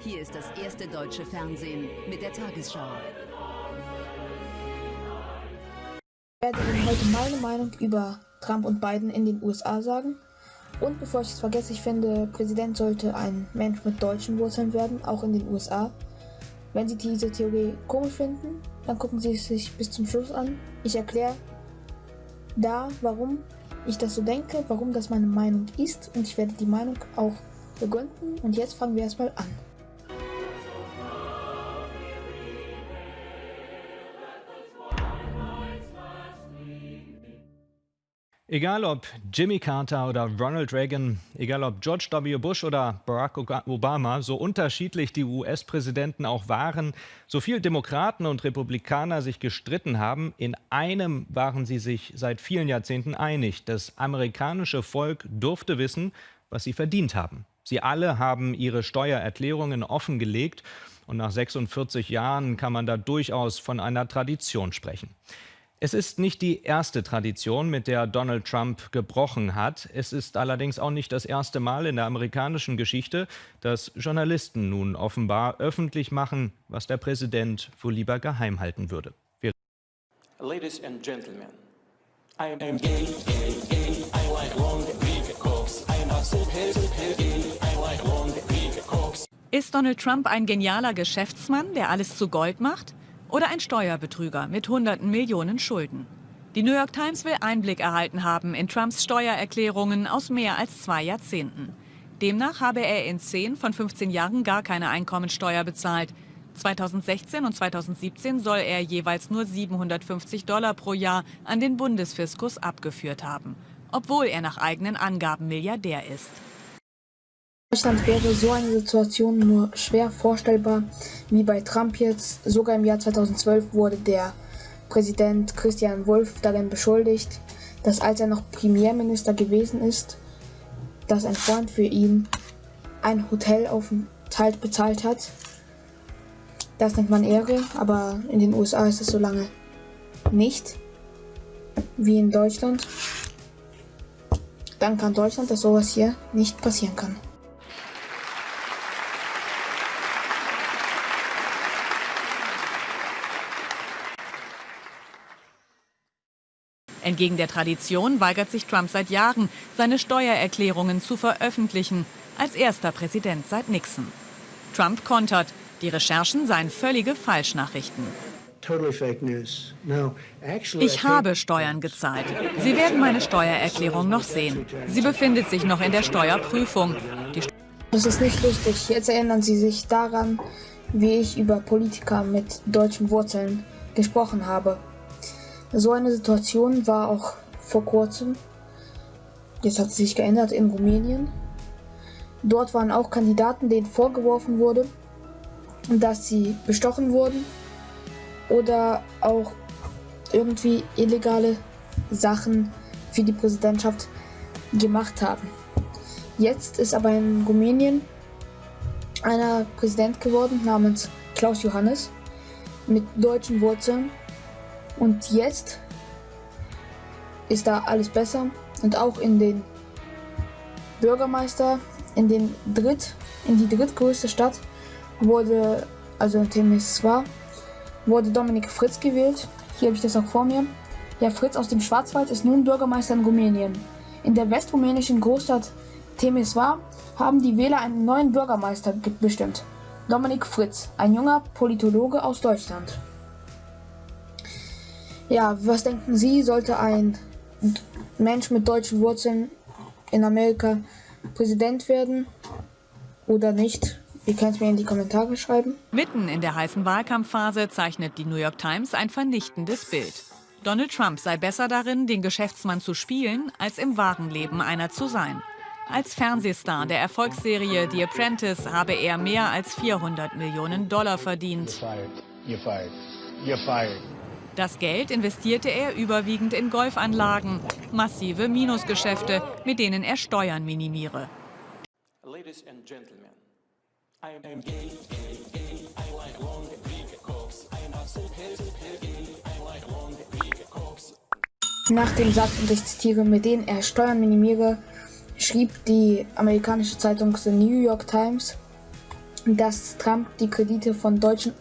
Hier ist das erste deutsche Fernsehen mit der Tagesschau. Ich werde Ihnen heute meine Meinung über Trump und Biden in den USA sagen. Und bevor ich es vergesse, ich finde, Präsident sollte ein Mensch mit deutschen Wurzeln werden, auch in den USA. Wenn Sie diese Theorie komisch finden, dann gucken Sie es sich bis zum Schluss an. Ich erkläre da, warum ich das so denke, warum das meine Meinung ist und ich werde die Meinung auch begründen. Und jetzt fangen wir erstmal an. Egal ob Jimmy Carter oder Ronald Reagan, egal ob George W. Bush oder Barack Obama, so unterschiedlich die US-Präsidenten auch waren, so viel Demokraten und Republikaner sich gestritten haben, in einem waren sie sich seit vielen Jahrzehnten einig. Das amerikanische Volk durfte wissen, was sie verdient haben. Sie alle haben ihre Steuererklärungen offengelegt und nach 46 Jahren kann man da durchaus von einer Tradition sprechen. Es ist nicht die erste Tradition, mit der Donald Trump gebrochen hat. Es ist allerdings auch nicht das erste Mal in der amerikanischen Geschichte, dass Journalisten nun offenbar öffentlich machen, was der Präsident wohl lieber geheim halten würde. Wir Ladies and Gentlemen, I am gay, gay, gay. I like long, big cocks. I'm a super, super gay. I like long, big cocks. Ist Donald Trump ein genialer Geschäftsmann, der alles zu Gold macht? Oder ein Steuerbetrüger mit hunderten Millionen Schulden. Die New York Times will Einblick erhalten haben in Trumps Steuererklärungen aus mehr als zwei Jahrzehnten. Demnach habe er in 10 von 15 Jahren gar keine Einkommensteuer bezahlt. 2016 und 2017 soll er jeweils nur 750 Dollar pro Jahr an den Bundesfiskus abgeführt haben, obwohl er nach eigenen Angaben Milliardär ist. Deutschland wäre so eine Situation nur schwer vorstellbar wie bei Trump jetzt. Sogar im Jahr 2012 wurde der Präsident Christian Wolf darin beschuldigt, dass als er noch Premierminister gewesen ist, dass ein Freund für ihn ein Hotelaufenthalt bezahlt hat. Das nennt man Ehre, aber in den USA ist es so lange nicht wie in Deutschland. Dann kann Deutschland, dass sowas hier nicht passieren kann. Entgegen der Tradition weigert sich Trump seit Jahren, seine Steuererklärungen zu veröffentlichen, als erster Präsident seit Nixon. Trump kontert, die Recherchen seien völlige Falschnachrichten. Ich habe Steuern gezahlt. Sie werden meine Steuererklärung noch sehen. Sie befindet sich noch in der Steuerprüfung. das ist nicht lustig. Jetzt erinnern Sie sich daran, wie ich über Politiker mit deutschen Wurzeln gesprochen habe. So eine Situation war auch vor kurzem, jetzt hat sie sich geändert, in Rumänien. Dort waren auch Kandidaten, denen vorgeworfen wurde, dass sie bestochen wurden oder auch irgendwie illegale Sachen für die Präsidentschaft gemacht haben. Jetzt ist aber in Rumänien einer Präsident geworden namens Klaus Johannes mit deutschen Wurzeln und jetzt ist da alles besser und auch in den Bürgermeister, in den dritt, in die drittgrößte Stadt wurde, also in Temeswar, wurde Dominik Fritz gewählt. Hier habe ich das auch vor mir. Ja, Fritz aus dem Schwarzwald ist nun Bürgermeister in Rumänien. In der westrumänischen Großstadt Temeswar haben die Wähler einen neuen Bürgermeister bestimmt. Dominik Fritz, ein junger Politologe aus Deutschland. Ja, was denken Sie, sollte ein Mensch mit deutschen Wurzeln in Amerika Präsident werden oder nicht? Ihr könnt es mir in die Kommentare schreiben. Mitten in der heißen Wahlkampfphase zeichnet die New York Times ein vernichtendes Bild. Donald Trump sei besser darin, den Geschäftsmann zu spielen, als im wahren Leben einer zu sein. Als Fernsehstar der Erfolgsserie The Apprentice habe er mehr als 400 Millionen Dollar verdient. You're fired. You're fired. You're fired. Das Geld investierte er überwiegend in Golfanlagen, massive Minusgeschäfte, mit denen er Steuern minimiere. Nach dem Satz, und ich zitiere, mit denen er Steuern minimiere, schrieb die amerikanische Zeitung The New York Times, dass Trump die Kredite von deutschen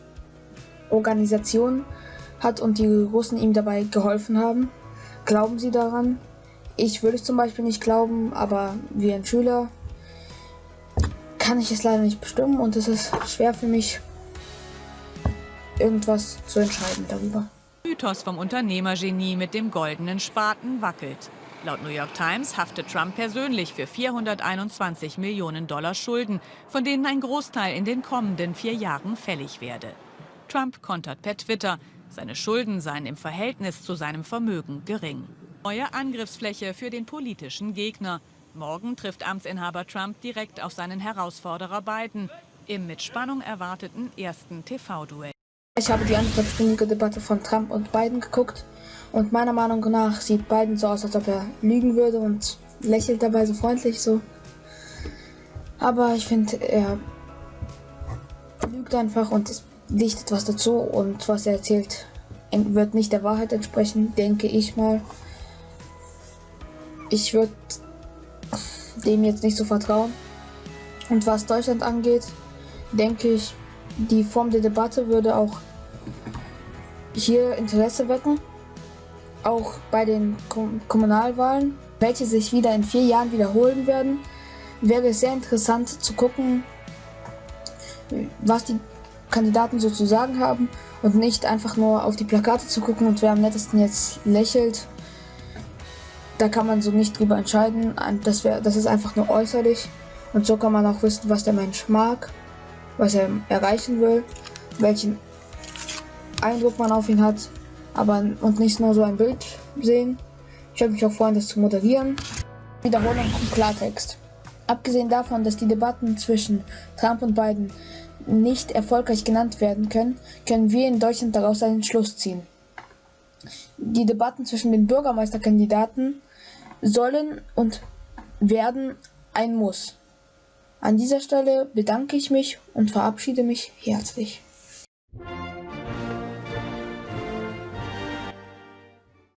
Organisationen hat und die Russen ihm dabei geholfen haben. Glauben Sie daran? Ich würde es zum Beispiel nicht glauben, aber wie ein Schüler kann ich es leider nicht bestimmen und es ist schwer für mich, irgendwas zu entscheiden darüber. Mythos vom Unternehmergenie mit dem goldenen Spaten wackelt. Laut New York Times haftet Trump persönlich für 421 Millionen Dollar Schulden, von denen ein Großteil in den kommenden vier Jahren fällig werde. Trump kontert per Twitter, seine Schulden seien im Verhältnis zu seinem Vermögen gering. Neue Angriffsfläche für den politischen Gegner. Morgen trifft Amtsinhaber Trump direkt auf seinen Herausforderer Biden im mit Spannung erwarteten ersten TV-Duell. Ich habe die anderthalbstündige Debatte von Trump und Biden geguckt und meiner Meinung nach sieht Biden so aus, als ob er lügen würde und lächelt dabei so freundlich so. Aber ich finde, er lügt einfach und es dichtet was dazu und was er erzählt wird nicht der Wahrheit entsprechen, denke ich mal ich würde dem jetzt nicht so vertrauen. Und was Deutschland angeht, denke ich, die Form der Debatte würde auch hier Interesse wecken. Auch bei den Kom Kommunalwahlen, welche sich wieder in vier Jahren wiederholen werden, wäre es sehr interessant zu gucken, was die Kandidaten so zu sagen haben und nicht einfach nur auf die Plakate zu gucken und wer am nettesten jetzt lächelt da kann man so nicht drüber entscheiden. Das, wär, das ist einfach nur äußerlich. Und so kann man auch wissen, was der Mensch mag, was er erreichen will, welchen Eindruck man auf ihn hat, aber und nicht nur so ein Bild sehen. Ich würde mich auch freuen, das zu moderieren. Wiederholung im Klartext. Abgesehen davon, dass die Debatten zwischen Trump und Biden nicht erfolgreich genannt werden können, können wir in Deutschland daraus einen Schluss ziehen. Die Debatten zwischen den Bürgermeisterkandidaten sollen und werden ein Muss. An dieser Stelle bedanke ich mich und verabschiede mich herzlich.